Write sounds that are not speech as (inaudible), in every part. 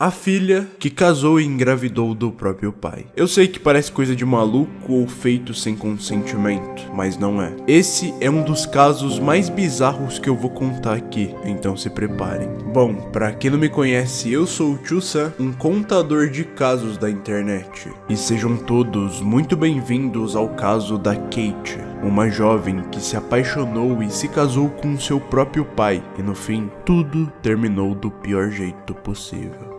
A filha que casou e engravidou do próprio pai. Eu sei que parece coisa de maluco ou feito sem consentimento, mas não é. Esse é um dos casos mais bizarros que eu vou contar aqui, então se preparem. Bom, para quem não me conhece, eu sou o Tio Sam, um contador de casos da internet. E sejam todos muito bem-vindos ao caso da Kate, uma jovem que se apaixonou e se casou com seu próprio pai, e no fim, tudo terminou do pior jeito possível.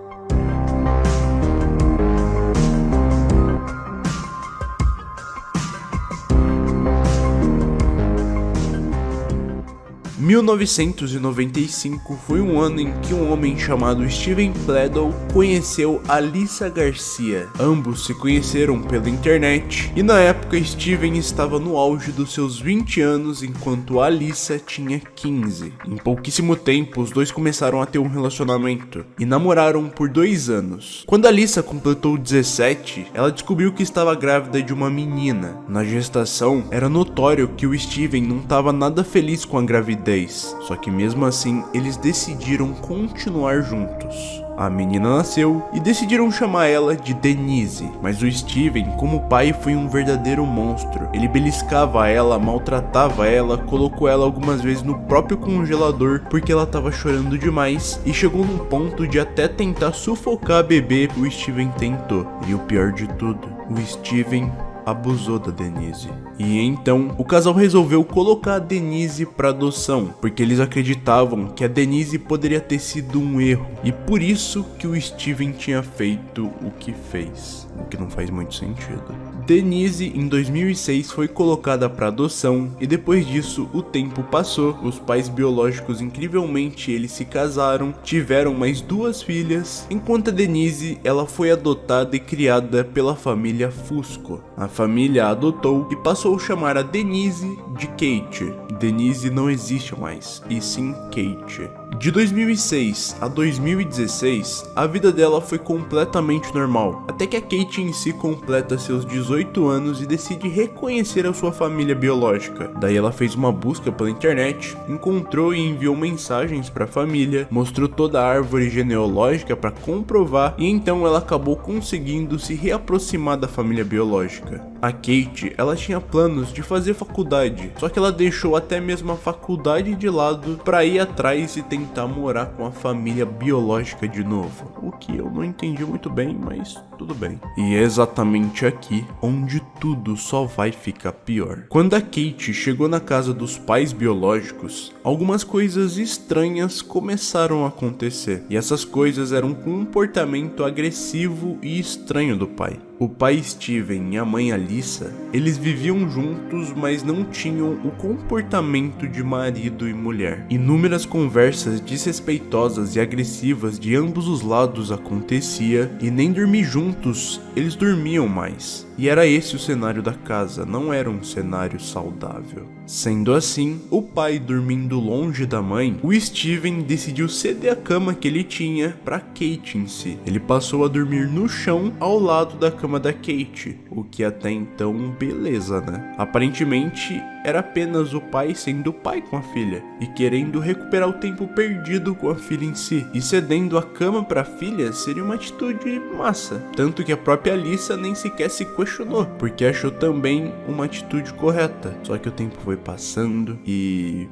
1995 foi um ano em que um homem chamado Steven Pledel conheceu Alissa Garcia. Ambos se conheceram pela internet e na época Steven estava no auge dos seus 20 anos enquanto Alissa tinha 15. Em pouquíssimo tempo os dois começaram a ter um relacionamento e namoraram por dois anos. Quando Alissa completou 17, ela descobriu que estava grávida de uma menina. Na gestação, era notório que o Steven não estava nada feliz com a gravidez só que mesmo assim eles decidiram continuar juntos. A menina nasceu e decidiram chamar ela de Denise, mas o Steven, como pai, foi um verdadeiro monstro. Ele beliscava ela, maltratava ela, colocou ela algumas vezes no próprio congelador porque ela estava chorando demais e chegou num ponto de até tentar sufocar a bebê. O Steven tentou. E o pior de tudo, o Steven abusou da Denise. E então, o casal resolveu colocar a Denise para adoção, porque eles acreditavam que a Denise poderia ter sido um erro, e por isso que o Steven tinha feito o que fez, o que não faz muito sentido. Denise, em 2006, foi colocada para adoção e depois disso o tempo passou, os pais biológicos incrivelmente eles se casaram, tiveram mais duas filhas, enquanto a Denise ela foi adotada e criada pela família Fusco. A família a adotou e passou a chamar a Denise de Kate. Denise não existe mais, e sim Kate. De 2006 a 2016, a vida dela foi completamente normal, até que a Kate em si completa seus 18 anos e decide reconhecer a sua família biológica. Daí ela fez uma busca pela internet, encontrou e enviou mensagens para a família, mostrou toda a árvore genealógica para comprovar e então ela acabou conseguindo se reaproximar da família biológica. A Kate, ela tinha planos de fazer faculdade, só que ela deixou até mesmo a faculdade de lado para ir atrás e tentar tentar morar com a família biológica de novo. O que eu não entendi muito bem, mas tudo bem. E é exatamente aqui onde tudo só vai ficar pior. Quando a Kate chegou na casa dos pais biológicos, algumas coisas estranhas começaram a acontecer. E essas coisas eram um comportamento agressivo e estranho do pai. O pai Steven e a mãe Alissa, eles viviam juntos, mas não tinham o comportamento de marido e mulher. Inúmeras conversas desrespeitosas e agressivas de ambos os lados acontecia e nem dormir juntos eles dormiam mais. E era esse o cenário da casa, não era um cenário saudável. Sendo assim, o pai dormindo longe da mãe, o Steven decidiu ceder a cama que ele tinha para Kate em si. Ele passou a dormir no chão ao lado da cama da Kate, o que até então beleza, né? Aparentemente era apenas o pai sendo pai com a filha e querendo recuperar o tempo perdido com a filha em si. E cedendo a cama para a filha seria uma atitude massa, tanto que a própria Alissa nem sequer se questionou, porque achou também uma atitude correta. Só que o tempo foi passando e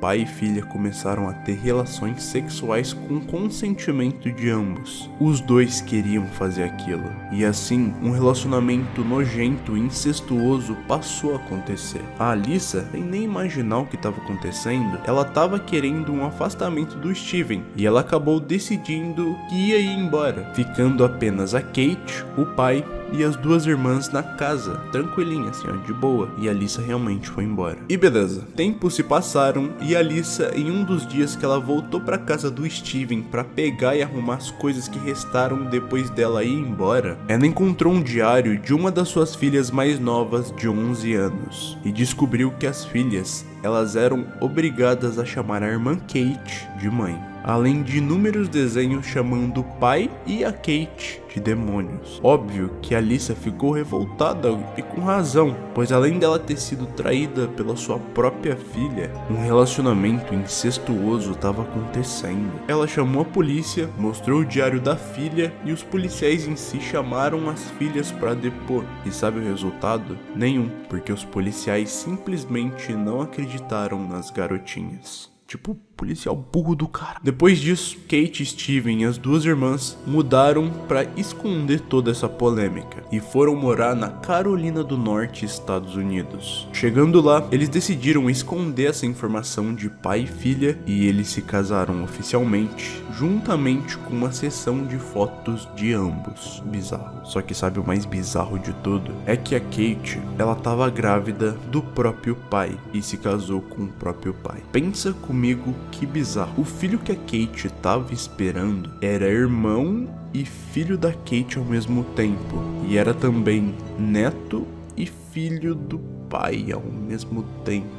pai e filha começaram a ter relações sexuais com consentimento de ambos. Os dois queriam fazer aquilo, e assim, um relacionamento nojento e incestuoso passou a acontecer. A Alissa, sem nem imaginar o que estava acontecendo, ela estava querendo um afastamento do Steven, e ela acabou decidindo que ia ir embora, ficando apenas a Kate, o pai e as duas irmãs na casa, tranquilinha assim, ó, de boa. E a Alissa realmente foi embora. E beleza, tempos se passaram e a Alissa, em um dos dias que ela voltou para casa do Steven para pegar e arrumar as coisas que restaram depois dela ir embora, ela encontrou um diário de uma das suas filhas mais novas de 11 anos e descobriu que as filhas, elas eram obrigadas a chamar a irmã Kate de mãe. além de inúmeros desenhos chamando o pai e a Kate de demônios. Óbvio que Alissa ficou revoltada e com razão, pois além dela ter sido traída pela sua própria filha, um relacionamento incestuoso estava acontecendo. Ela chamou a polícia, mostrou o diário da filha e os policiais em si chamaram as filhas para depor. E sabe o resultado? Nenhum, porque os policiais simplesmente não acreditaram nas garotinhas. Tipo, policial burro do cara. Depois disso, Kate, Steven e as duas irmãs mudaram para esconder toda essa polêmica e foram morar na Carolina do Norte, Estados Unidos. Chegando lá, eles decidiram esconder essa informação de pai e filha e eles se casaram oficialmente, juntamente com uma sessão de fotos de ambos. Bizarro. Só que sabe o mais bizarro de tudo? É que a Kate, ela tava grávida do próprio pai e se casou com o próprio pai. Pensa comigo que bizarro. O filho que a Kate tava esperando era irmão e filho da Kate ao mesmo tempo. E era também neto e filho do pai ao mesmo tempo.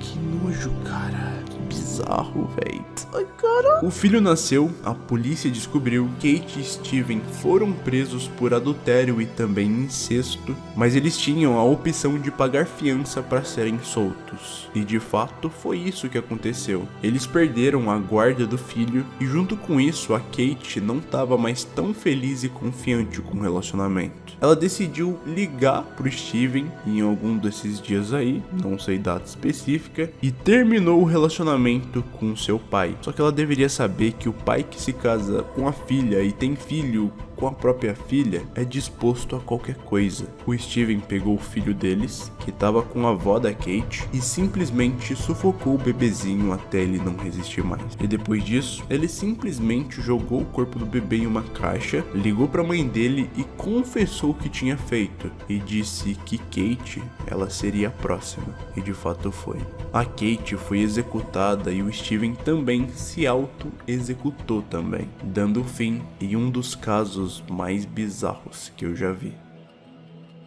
Que nojo, cara. Que bizarro, velho. Ai, cara. O filho nasceu, a polícia descobriu, Kate e Steven foram presos por adultério e também incesto, mas eles tinham a opção de pagar fiança para serem soltos. E de fato foi isso que aconteceu. Eles perderam a guarda do filho e junto com isso a Kate não estava mais tão feliz e confiante com o relacionamento. Ela decidiu ligar pro Steven em algum desses dias aí, não sei data específica, e terminou o relacionamento com seu pai. Só que ela deveria saber que o pai que se casa com a filha e tem filho com a própria filha é disposto a qualquer coisa. O Steven pegou o filho deles, que estava com a avó da Kate, e simplesmente sufocou o bebezinho até ele não resistir mais. E depois disso, ele simplesmente jogou o corpo do bebê em uma caixa, ligou para a mãe dele e confessou o que tinha feito e disse que Kate, ela seria a próxima. E de fato foi. A Kate foi executada e o Steven também se auto-executou também, dando fim em um dos casos mais bizarros que eu já vi.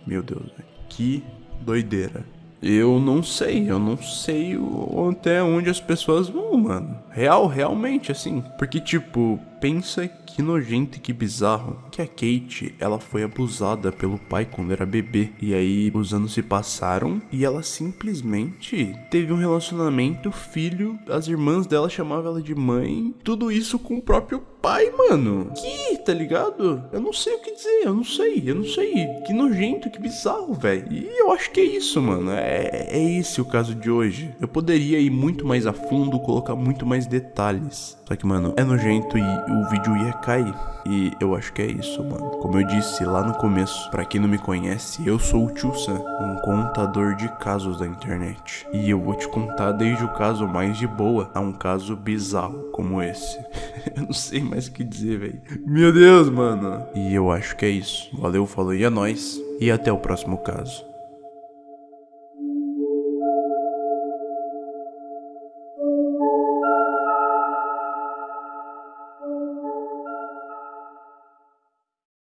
Meu Deus, que doideira. Eu não sei, eu não sei até onde as pessoas vão, mano. Real, realmente, assim. Porque, tipo, pensa que nojento e que bizarro que a Kate, ela foi abusada pelo pai quando era bebê. E aí os anos se passaram e ela simplesmente teve um relacionamento, filho, as irmãs dela chamavam ela de mãe. Tudo isso com o próprio pai, mano. Que, tá ligado? Eu não sei o que dizer, eu não sei, eu não sei. Que nojento, que bizarro, velho. E eu acho que é isso, mano. É, é esse o caso de hoje. Eu poderia ir muito mais a fundo, colocar muito mais detalhes. Só que, mano, é nojento e o vídeo ia cair. E eu acho que é isso, mano. Como eu disse lá no começo, para quem não me conhece, eu sou o Tio Sam, um contador de casos da internet. E eu vou te contar desde o caso mais de boa a um caso bizarro como esse. (laughs) eu não sei mais o que dizer, velho. Meu Deus, mano. E eu acho que é isso. Valeu, falou e é nóis. E até o próximo caso.